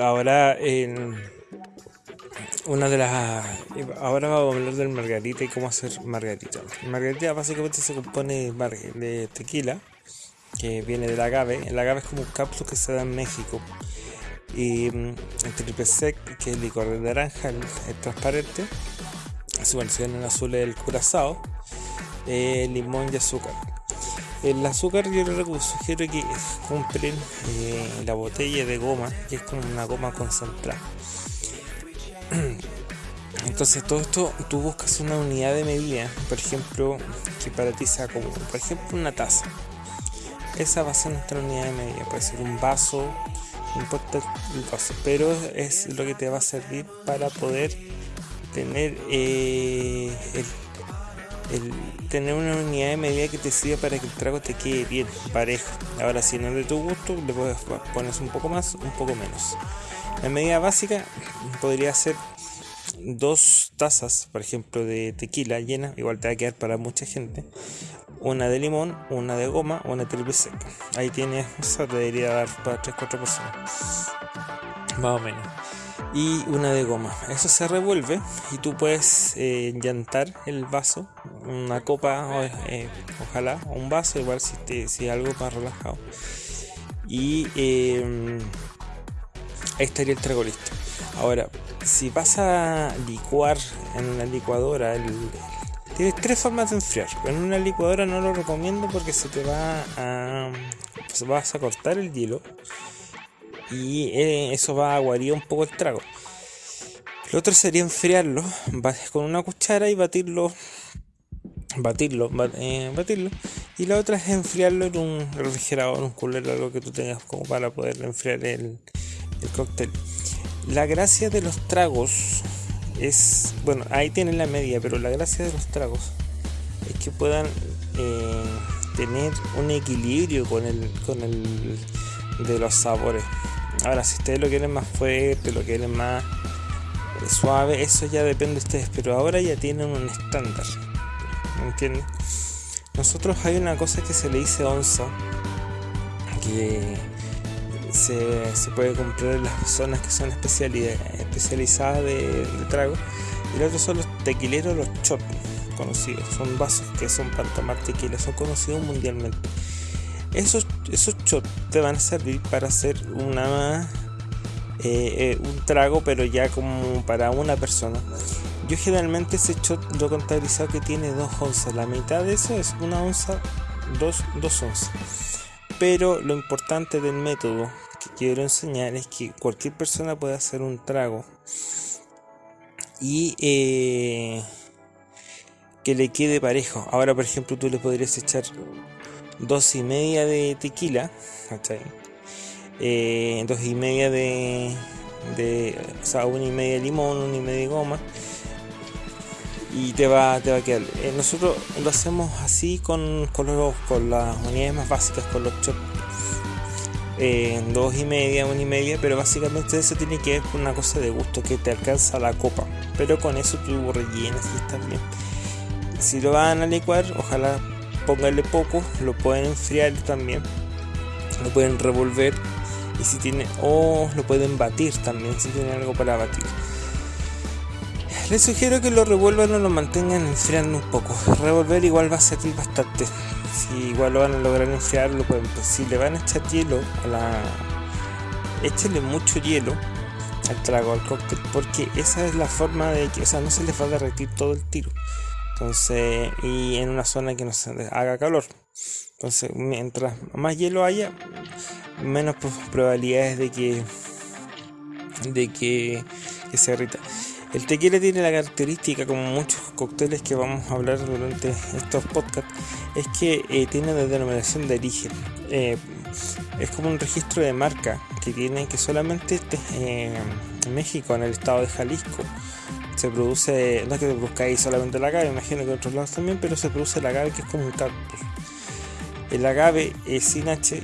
Ahora una de las ahora vamos a hablar del margarita y cómo hacer margarita. margarita básicamente se compone de tequila que viene del agave. El agave es como un cápsulo que se da en México. Y mm, el triple sec, que es el licor de naranja, el, transparente. Su versión en azul es el curazao, eh, limón y azúcar. El azúcar yo les sugiero que compren eh, la botella de goma, que es como una goma concentrada. Entonces todo esto tú buscas una unidad de medida, por ejemplo, que para ti sea como, por ejemplo, una taza. Esa va a ser nuestra unidad de medida, puede ser un vaso, no importa el vaso, pero es lo que te va a servir para poder tener eh, el tener una unidad de medida que te sirva para que el trago te quede bien, parejo. Ahora, si no es de tu gusto, le puedes poner un poco más, un poco menos. La medida básica podría ser dos tazas, por ejemplo, de tequila llena, igual te va a quedar para mucha gente. Una de limón, una de goma, una triple seca. Ahí tienes, eso te debería dar para 3-4 personas. Más o menos y una de goma. Eso se revuelve y tú puedes eh, llantar el vaso, una copa, eh, ojalá, un vaso, igual si, te, si algo más relajado. Y em, ahí estaría el trago listo. Ahora, si vas a licuar en una licuadora, tienes tres formas de enfriar. En una licuadora no lo recomiendo porque se te va a, vas a cortar el hielo y eh, eso va a aguarir un poco el trago. Lo otro sería enfriarlo con una cuchara y batirlo, batirlo, eh, batirlo. Y la otra es enfriarlo en un refrigerador, un cooler, algo que tú tengas como para poder enfriar el, el cóctel. La gracia de los tragos es, bueno, ahí tienen la media, pero la gracia de los tragos es que puedan eh, tener un equilibrio con el, con el de los sabores. Ahora, si ustedes lo quieren más fuerte, lo quieren más eh, suave, eso ya depende de ustedes, pero ahora ya tienen un estándar. Nosotros hay una cosa que se le dice onza, que se, puede comprar en las zonas que son especializadas de, trago, y los otros son los tequileros, los chops conocidos, son vasos que son para tomar tequila, son conocidos mundialmente. Esos, esos shots te van a servir para hacer una eh, eh, un trago, pero ya como para una persona. Yo generalmente ese shot lo he contabilizado que tiene dos onzas. La mitad de eso es una onza, dos, dos onzas. Pero lo importante del método que quiero enseñar es que cualquier persona puede hacer un trago y eh, que le quede parejo. Ahora, por ejemplo, tú le podrías echar dos y media de tequila, eh, dos y media de, de, o sea, una y media de limón, una y media de goma, y te va, te va a quedar. Eh, nosotros lo hacemos así con, con, con las unidades más básicas, con los chops. Eh, dos y media, una y media, pero básicamente eso tiene que ver con una cosa de gusto que te alcanza la copa. Pero con eso tú rellenas y estás bien. Si lo van a licuar, ojalá pónganle poco, lo pueden enfriar también, lo pueden revolver y si tiene o lo pueden batir también si tienen algo para batir. Les sugiero que lo revuelvan o lo mantengan enfriando un poco. Revolver igual va a servir bastante. Si igual lo van a lograr enfriar, lo pueden. Pues, si le van a echar hielo a la. Mucho hielo al trago, al cóctel, porque esa es la forma de que, o sea, no se les va a derretir todo el tiro. Entonces, y en una zona que no se haga calor. Entonces, mientras más hielo haya, menos probabilidades de que de que, se irrita. El tequila tiene la característica, como muchos cócteles que vamos a hablar durante estos podcasts, es que eh, tiene una denominación de origen. Eh, es como un registro de marca que tiene que solamente en México, en el estado de Jalisco, se produce, no es que se produzca ahí solamente el agave, imagino que en otros lados también, pero se produce el agave que es como un cactus. El agave es sin H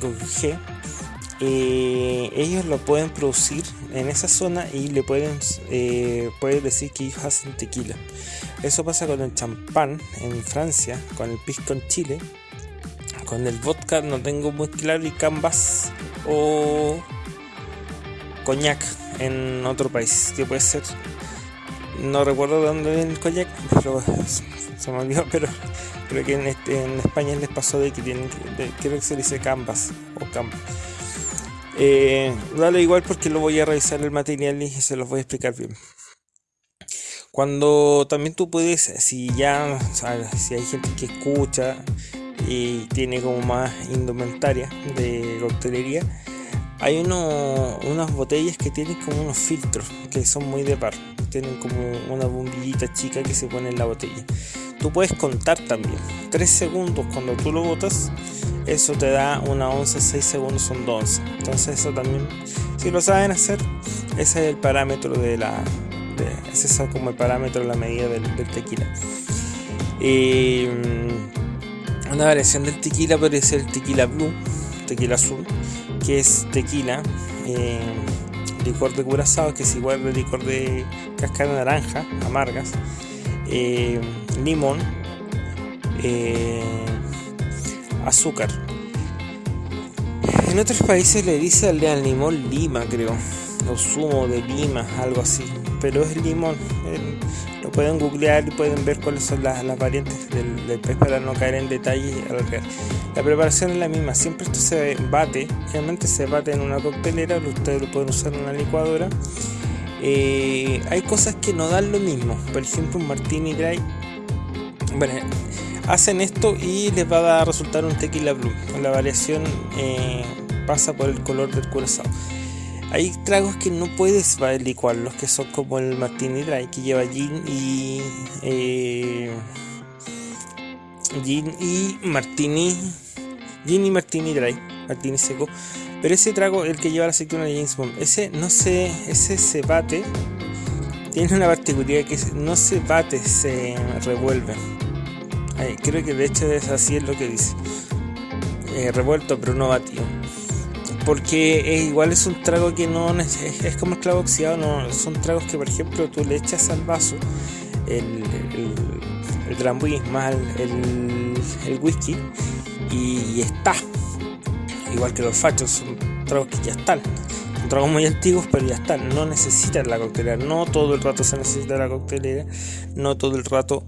con G. Eh, ellos lo pueden producir en esa zona y le pueden, eh, decir que hacen tequila. Eso pasa con el champán en Francia, con el pisco en Chile, con el vodka no tengo muy claro y canvas o coñac en otro país, que puede ser no recuerdo de dónde viene el coñac, pero se me olvidó, pero creo que en, este, España les pasó de que tienen, creo que se dice canvas o canvas. Eh, dale igual porque lo voy a revisar el material y se los voy a explicar bien. Cuando también tú puedes, si ya, si hay gente que escucha y tiene como más indumentaria de coctelería, hay uno, unas botellas que tienen como unos filtros que son muy de par tienen como una bombillita chica que se pone en la botella. Tú puedes contar también. 3 segundos cuando tú lo botas, eso te da una onza, 6 segundos son 2 onzas. Entonces eso también, si lo saben hacer, ese es el parámetro de la... ese es como el parámetro de la medida del, tequila. Y, mm, una variación del tequila podría ser el tequila blue, tequila azul, que es tequila. Eh, licor de curazao, que es igual de licor de cáscara naranja, amargas, eh, limón, eh, azúcar. En otros países le dice al limón lima, creo, o zumo de lima, algo así, pero es limón. lo pueden googlear y pueden ver cuáles son las, variantes del, del, pez para no caer en detalle. La preparación es la misma, siempre esto se bate, generalmente se bate en una coctelera, ustedes lo pueden usar en una licuadora. Eh, hay cosas que no dan lo mismo, por ejemplo un martini dry. Bueno, hacen esto y les va a resultar un tequila blue. La variación eh, pasa por el color del curazao. Hay tragos que no puedes licuar, los que son como el martini dry, que lleva gin y eh, gin y martini Gin y Martini Dry, Martini seco. Pero ese trago, el que lleva la aceituna de James Bond, ese no se, ese se bate. Tiene una particularidad que no se bate, se revuelve. Creo que de hecho es así es lo que dice. Eh, revuelto pero no batido. Porque igual es un trago que no es, como el clavo oxidado, no, son tragos que por ejemplo tú le echas al vaso el, el, el más el, el whisky y, está. Igual que los fachos, son tragos que ya están. Son tragos muy antiguos, pero ya están. No necesitan la coctelera. No todo el rato se necesita la coctelera. No todo el rato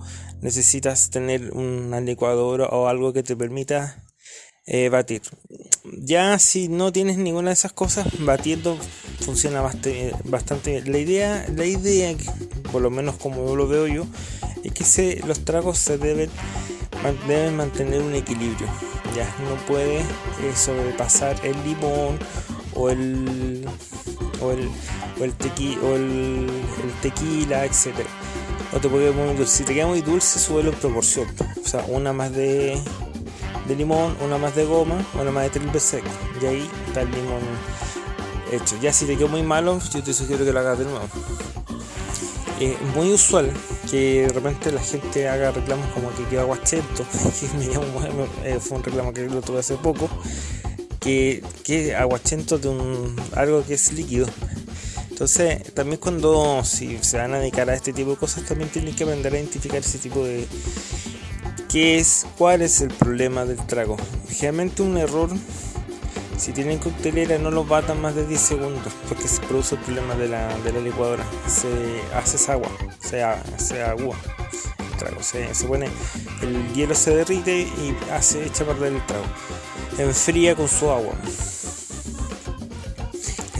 necesitas tener una licuadora o algo que te permita eh, batir. Ya si no tienes ninguna de esas cosas, batiendo funciona bastante, bien. La idea, la idea, por lo menos como lo veo yo, es que se, los tragos se deben, deben mantener un equilibrio ya no puede eh, sobrepasar el limón o el o el, o el, o el, tequila, etcétera. O te puede muy dulce. Si te queda muy dulce, suelo en proporción. O sea, una más de, de limón, una más de goma, una más de triple seco. Y ahí está el limón hecho. Ya si te quedó muy malo, yo te sugiero que lo hagas de nuevo. Es muy usual que de repente la gente haga reclamos como que queda aguachento, eh, fue un reclamo que lo tuve hace poco, que, que aguachento de un algo que es líquido. Entonces, también cuando si se van a dedicar a este tipo de cosas, también tienen que aprender a identificar ese tipo de qué es, cuál es el problema del trago. Generalmente un error si tienen coctelera no lo batan más de 10 segundos porque se produce el problema de la, licuadora. Se hace esa agua, se, hace agua. El trago. Se, pone, el hielo se derrite y hace, echa a perder el trago. Enfría con su agua.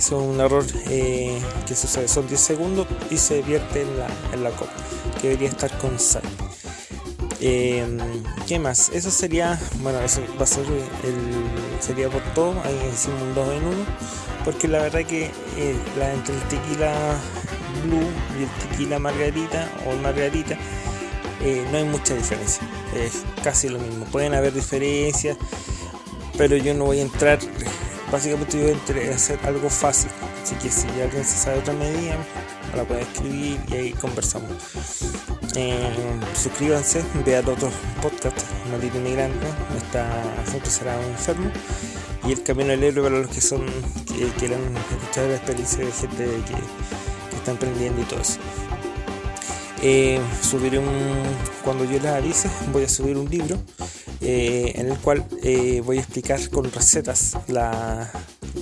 Es un error eh, que sucede. Son 10 segundos y se vierte en la, en la copa, que debería estar con sal. Em, ¿Qué más? Eso sería, bueno, eso va a ser el, sería por todo, ahí hicimos un 2 en 1, porque la verdad que eh, la, entre el tequila blue y el tequila margarita o margarita eh, no hay mucha diferencia, es casi lo mismo, pueden haber diferencias, pero yo no voy a entrar, básicamente yo voy a hacer algo fácil, así que si alguien se sabe otra medida, la puede escribir y ahí conversamos. Eh, suscríbanse, vean otros podcasts, Maldito Inmigrante, está Junto será un enfermo y El Camino del Héroe para los que son que quieran escuchar la experiencia de gente que, que está emprendiendo y todo eso. Eh, subiré un cuando yo les avise voy a subir un libro eh, en el cual eh, voy a explicar con recetas la,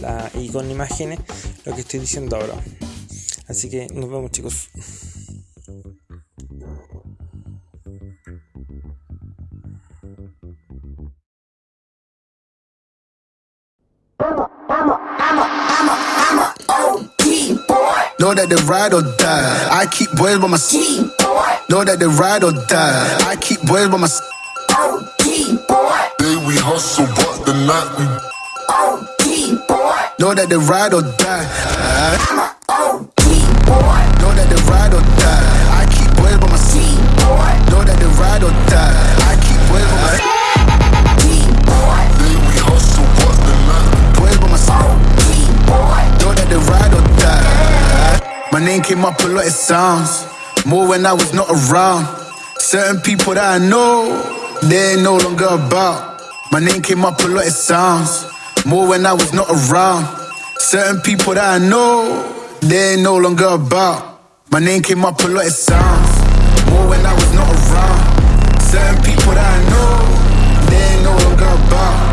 la, y con imágenes lo que estoy diciendo ahora así que nos vemos chicos Know that they ride or die. I keep boys by my side. Know that they ride or die. I keep boys by my side. Day we hustle, but the night we Know that they ride or die. Know that they ride or die. I keep boys by my side. Boy. Know that they ride or die. I keep boys by my side. day we hustle, but the night Boys by my side. Know that they ride or die. My name came up a lot of sounds. More when I was not around. Certain people that I know, they ain't no longer about. My name came up a lot of sounds. More when I was not around. Certain people that I know, they ain't no longer about. My name came up a lot of sounds. More when I was not around. Certain people that I know, they ain't no longer about.